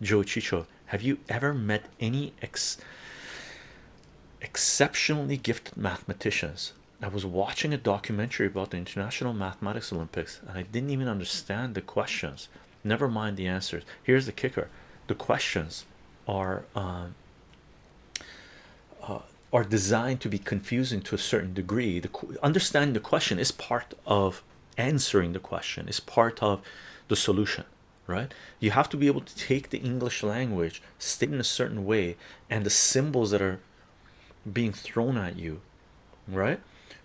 Joe Chicho, have you ever met any ex exceptionally gifted mathematicians? I was watching a documentary about the International Mathematics Olympics and I didn't even understand the questions. Never mind the answers. Here's the kicker: the questions are um, uh, are designed to be confusing to a certain degree. The understanding the question is part of answering the question. Is part of the solution, right? You have to be able to take the English language, state in a certain way, and the symbols that are being thrown at you, right?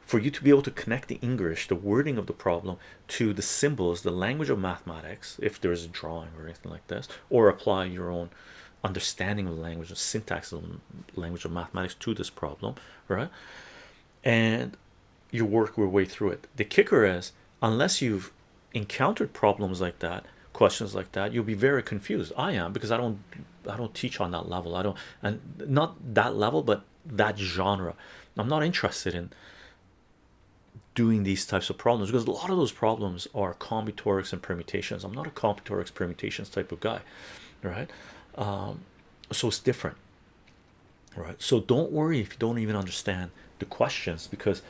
For you to be able to connect the English, the wording of the problem, to the symbols, the language of mathematics, if there's a drawing or anything like this, or apply your own understanding of the language and syntax of language of mathematics to this problem, right? And you work your way through it. The kicker is, unless you've encountered problems like that, questions like that, you'll be very confused. I am because I don't, I don't teach on that level. I don't, and not that level, but that genre. I'm not interested in doing these types of problems because a lot of those problems are combinatorics and permutations. I'm not a combinatorics permutations type of guy, right? Um, so it's different, right? So don't worry if you don't even understand the questions because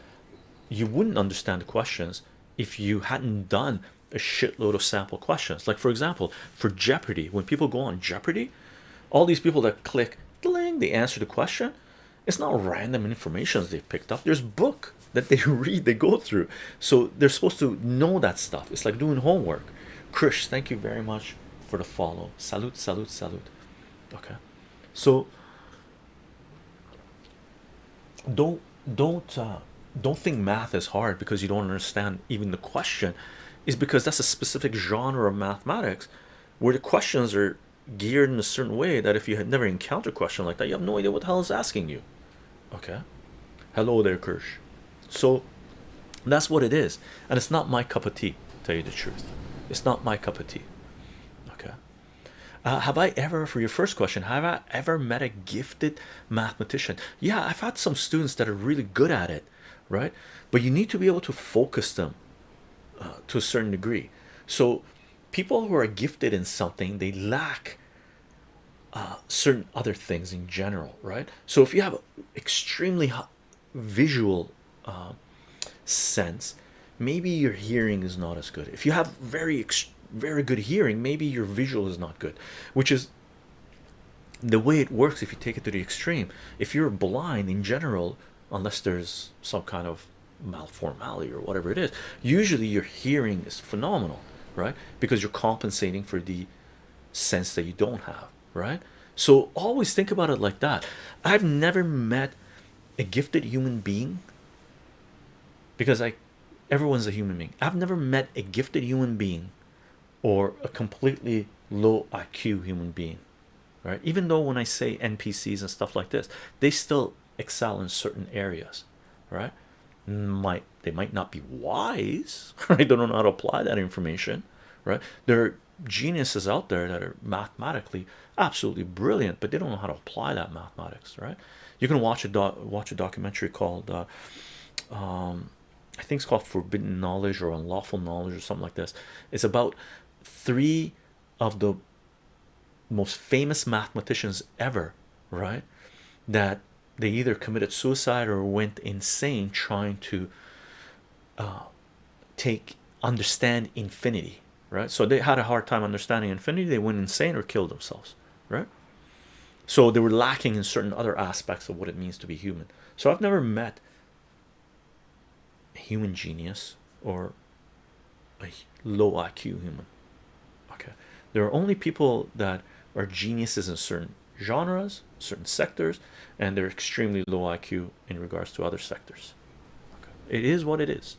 you wouldn't understand the questions if you hadn't done a shitload of sample questions. Like for example, for Jeopardy, when people go on Jeopardy, all these people that click, ding, they answer the question. It's not random information they've picked up. There's book that they read, they go through. So they're supposed to know that stuff. It's like doing homework. Krish, thank you very much for the follow. Salute, salute, salute. Okay, so don't don't uh, don't think math is hard because you don't understand even the question is because that's a specific genre of mathematics where the questions are geared in a certain way that if you had never encountered a question like that you have no idea what the hell is asking you. Okay? Hello there kirsch. So that's what it is. And it's not my cup of tea tell you the truth. It's not my cup of tea. Okay? Uh, have I ever for your first question have I ever met a gifted mathematician? Yeah I've had some students that are really good at it right? But you need to be able to focus them uh, to a certain degree. So people who are gifted in something they lack uh, certain other things in general right? So if you have extremely visual uh, sense maybe your hearing is not as good. If you have very very good hearing maybe your visual is not good which is the way it works if you take it to the extreme. If you're blind in general unless there's some kind of malformality or whatever it is usually your hearing is phenomenal right? Because you're compensating for the sense that you don't have right? So always think about it like that. I've never met a gifted human being because I everyone's a human being. I've never met a gifted human being or a completely low IQ human being right? Even though when I say NPCs and stuff like this they still excel in certain areas right? Might they might not be wise right? They don't know how to apply that information right? There are geniuses out there that are mathematically absolutely brilliant but they don't know how to apply that mathematics right? You can watch a doc watch a documentary called uh, um, I think it's called forbidden knowledge or unlawful knowledge or something like this. It's about three of the most famous mathematicians ever right? That they either committed suicide or went insane trying to uh, take understand infinity right? So they had a hard time understanding infinity. They went insane or killed themselves right? So they were lacking in certain other aspects of what it means to be human. So I've never met a human genius or a low IQ human okay? There are only people that are geniuses in certain genres certain sectors and they're extremely low IQ in regards to other sectors okay. it is what it is